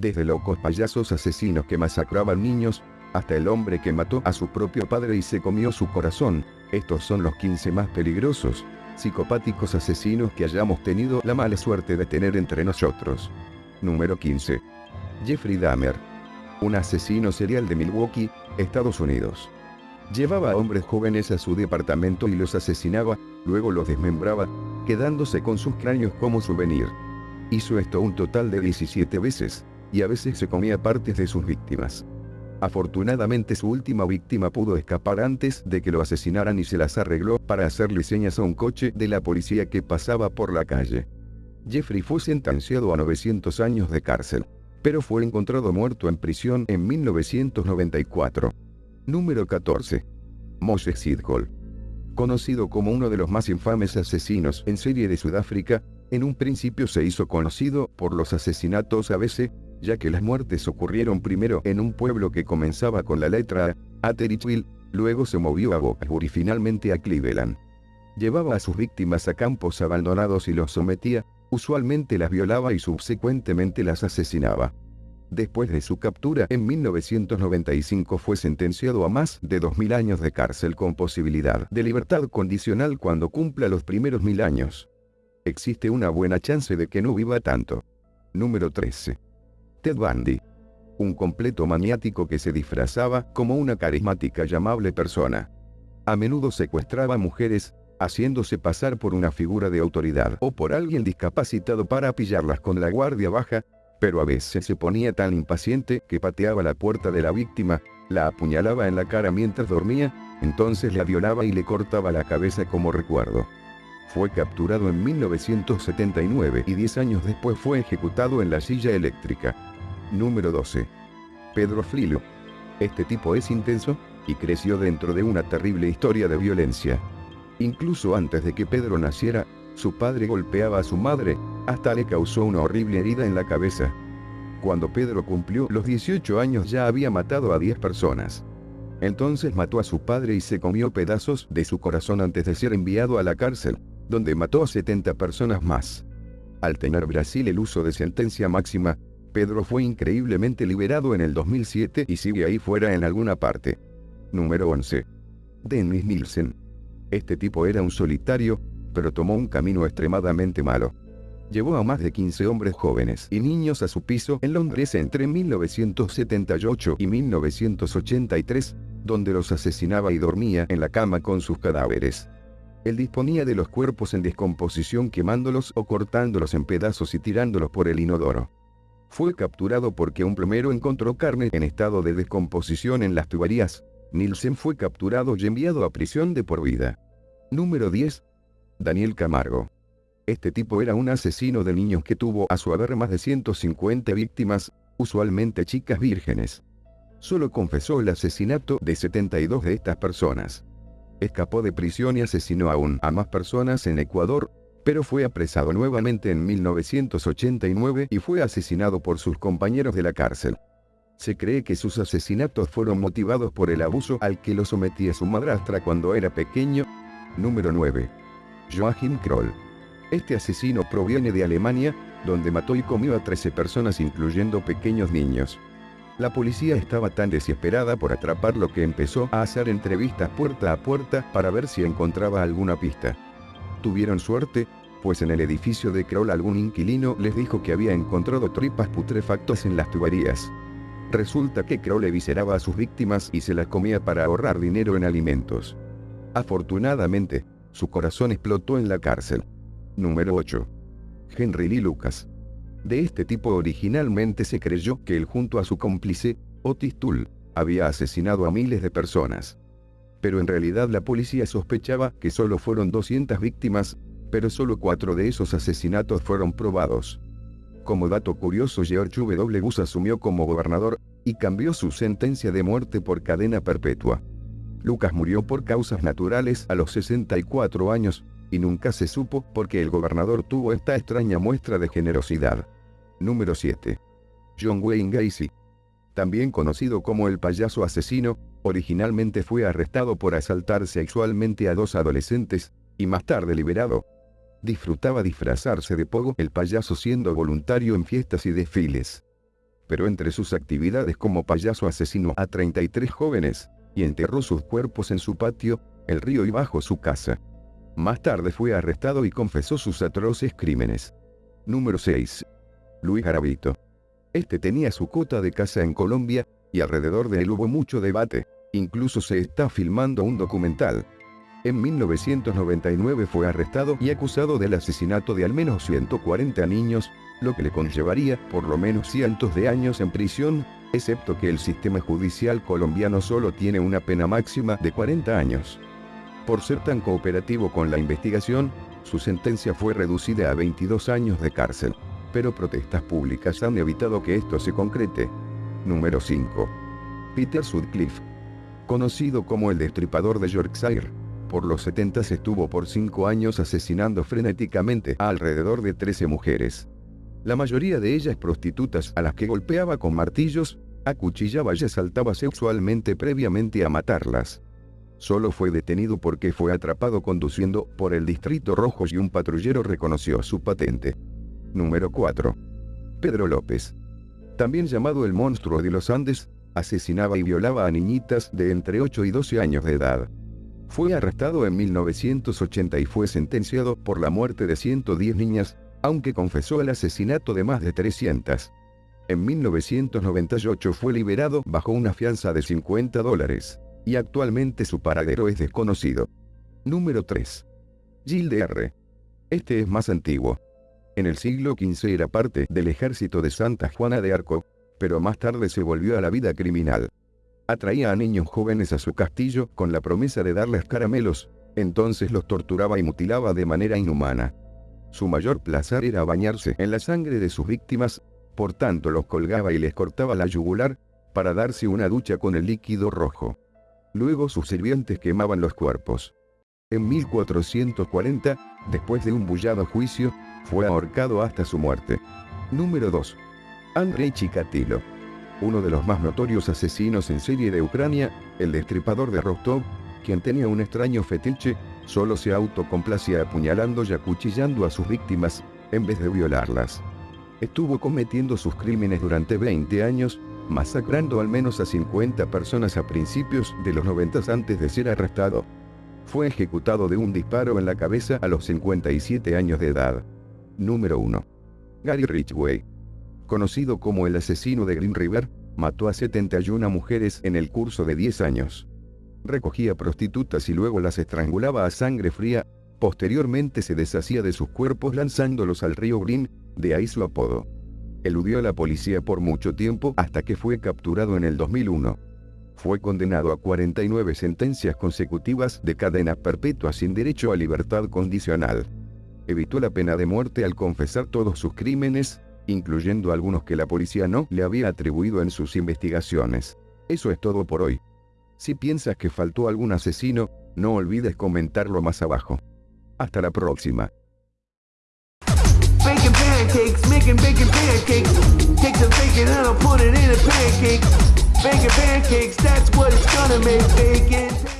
Desde locos payasos asesinos que masacraban niños, hasta el hombre que mató a su propio padre y se comió su corazón, estos son los 15 más peligrosos, psicopáticos asesinos que hayamos tenido la mala suerte de tener entre nosotros. Número 15. Jeffrey Dahmer. Un asesino serial de Milwaukee, Estados Unidos. Llevaba a hombres jóvenes a su departamento y los asesinaba, luego los desmembraba, quedándose con sus cráneos como souvenir. Hizo esto un total de 17 veces, y a veces se comía partes de sus víctimas. Afortunadamente su última víctima pudo escapar antes de que lo asesinaran y se las arregló para hacerle señas a un coche de la policía que pasaba por la calle. Jeffrey fue sentenciado a 900 años de cárcel, pero fue encontrado muerto en prisión en 1994. Número 14. Moshe Sidgol. Conocido como uno de los más infames asesinos en serie de Sudáfrica, en un principio se hizo conocido por los asesinatos a veces, ya que las muertes ocurrieron primero en un pueblo que comenzaba con la letra A, Atteridgeville, luego se movió a Boxburg y finalmente a Cleveland. Llevaba a sus víctimas a campos abandonados y los sometía, usualmente las violaba y subsecuentemente las asesinaba. Después de su captura en 1995 fue sentenciado a más de 2.000 años de cárcel con posibilidad de libertad condicional cuando cumpla los primeros mil años. Existe una buena chance de que no viva tanto. Número 13. Ted Bundy. Un completo maniático que se disfrazaba como una carismática y amable persona. A menudo secuestraba mujeres, haciéndose pasar por una figura de autoridad o por alguien discapacitado para pillarlas con la guardia baja, pero a veces se ponía tan impaciente que pateaba la puerta de la víctima, la apuñalaba en la cara mientras dormía, entonces la violaba y le cortaba la cabeza como recuerdo. Fue capturado en 1979 y 10 años después fue ejecutado en la silla eléctrica. Número 12. Pedro Flilo. Este tipo es intenso, y creció dentro de una terrible historia de violencia. Incluso antes de que Pedro naciera, su padre golpeaba a su madre, hasta le causó una horrible herida en la cabeza. Cuando Pedro cumplió los 18 años ya había matado a 10 personas. Entonces mató a su padre y se comió pedazos de su corazón antes de ser enviado a la cárcel donde mató a 70 personas más. Al tener Brasil el uso de sentencia máxima, Pedro fue increíblemente liberado en el 2007 y sigue ahí fuera en alguna parte. Número 11. Dennis Nielsen. Este tipo era un solitario, pero tomó un camino extremadamente malo. Llevó a más de 15 hombres jóvenes y niños a su piso en Londres entre 1978 y 1983, donde los asesinaba y dormía en la cama con sus cadáveres. Él disponía de los cuerpos en descomposición quemándolos o cortándolos en pedazos y tirándolos por el inodoro. Fue capturado porque un plomero encontró carne en estado de descomposición en las tuberías. Nielsen fue capturado y enviado a prisión de por vida. Número 10. Daniel Camargo. Este tipo era un asesino de niños que tuvo a su haber más de 150 víctimas, usualmente chicas vírgenes. Solo confesó el asesinato de 72 de estas personas escapó de prisión y asesinó aún a más personas en Ecuador, pero fue apresado nuevamente en 1989 y fue asesinado por sus compañeros de la cárcel. Se cree que sus asesinatos fueron motivados por el abuso al que lo sometía su madrastra cuando era pequeño. Número 9. Joachim Kroll. Este asesino proviene de Alemania, donde mató y comió a 13 personas incluyendo pequeños niños. La policía estaba tan desesperada por atraparlo que empezó a hacer entrevistas puerta a puerta para ver si encontraba alguna pista. Tuvieron suerte, pues en el edificio de Kroll algún inquilino les dijo que había encontrado tripas putrefactas en las tuberías. Resulta que Kroll evisceraba a sus víctimas y se las comía para ahorrar dinero en alimentos. Afortunadamente, su corazón explotó en la cárcel. Número 8. Henry Lee Lucas. De este tipo originalmente se creyó que él junto a su cómplice, Otis Tull, había asesinado a miles de personas. Pero en realidad la policía sospechaba que solo fueron 200 víctimas, pero solo cuatro de esos asesinatos fueron probados. Como dato curioso, George W. Bush asumió como gobernador y cambió su sentencia de muerte por cadena perpetua. Lucas murió por causas naturales a los 64 años, y nunca se supo por qué el gobernador tuvo esta extraña muestra de generosidad. Número 7. John Wayne Gacy. También conocido como el payaso asesino, originalmente fue arrestado por asaltar sexualmente a dos adolescentes, y más tarde liberado. Disfrutaba disfrazarse de Pogo el payaso siendo voluntario en fiestas y desfiles. pero entre sus actividades como payaso asesinó a 33 jóvenes, y enterró sus cuerpos en su patio, el río y bajo su casa. Más tarde fue arrestado y confesó sus atroces crímenes. Número 6. Luis Garavito. Este tenía su cota de casa en Colombia, y alrededor de él hubo mucho debate. Incluso se está filmando un documental. En 1999 fue arrestado y acusado del asesinato de al menos 140 niños, lo que le conllevaría por lo menos cientos de años en prisión, excepto que el sistema judicial colombiano solo tiene una pena máxima de 40 años. Por ser tan cooperativo con la investigación, su sentencia fue reducida a 22 años de cárcel. Pero protestas públicas han evitado que esto se concrete. Número 5. Peter Sutcliffe. Conocido como el destripador de Yorkshire. Por los 70 estuvo por 5 años asesinando frenéticamente a alrededor de 13 mujeres la mayoría de ellas prostitutas a las que golpeaba con martillos, acuchillaba y asaltaba sexualmente previamente a matarlas. Solo fue detenido porque fue atrapado conduciendo por el Distrito Rojo y un patrullero reconoció su patente. Número 4. Pedro López. También llamado el monstruo de los Andes, asesinaba y violaba a niñitas de entre 8 y 12 años de edad. Fue arrestado en 1980 y fue sentenciado por la muerte de 110 niñas, aunque confesó el asesinato de más de 300. En 1998 fue liberado bajo una fianza de 50 dólares, y actualmente su paradero es desconocido. Número 3. Gilles R. Este es más antiguo. En el siglo XV era parte del ejército de Santa Juana de Arco, pero más tarde se volvió a la vida criminal. Atraía a niños jóvenes a su castillo con la promesa de darles caramelos, entonces los torturaba y mutilaba de manera inhumana. Su mayor placer era bañarse en la sangre de sus víctimas, por tanto los colgaba y les cortaba la yugular, para darse una ducha con el líquido rojo. Luego sus sirvientes quemaban los cuerpos. En 1440, después de un bullado juicio, fue ahorcado hasta su muerte. Número 2. Andrei Chikatilo. Uno de los más notorios asesinos en serie de Ucrania, el destripador de Rostov, quien tenía un extraño fetiche solo se autocomplacía apuñalando y acuchillando a sus víctimas, en vez de violarlas. Estuvo cometiendo sus crímenes durante 20 años, masacrando al menos a 50 personas a principios de los 90 antes de ser arrestado. Fue ejecutado de un disparo en la cabeza a los 57 años de edad. Número 1. Gary Ridgway. Conocido como el asesino de Green River, mató a 71 mujeres en el curso de 10 años recogía prostitutas y luego las estrangulaba a sangre fría, posteriormente se deshacía de sus cuerpos lanzándolos al río Green, de ahí apodo. Eludió a la policía por mucho tiempo hasta que fue capturado en el 2001. Fue condenado a 49 sentencias consecutivas de cadena perpetua sin derecho a libertad condicional. Evitó la pena de muerte al confesar todos sus crímenes, incluyendo algunos que la policía no le había atribuido en sus investigaciones. Eso es todo por hoy. Si piensas que faltó algún asesino, no olvides comentarlo más abajo. Hasta la próxima. Bacon pancakes, that's what it's gonna make. Bacon.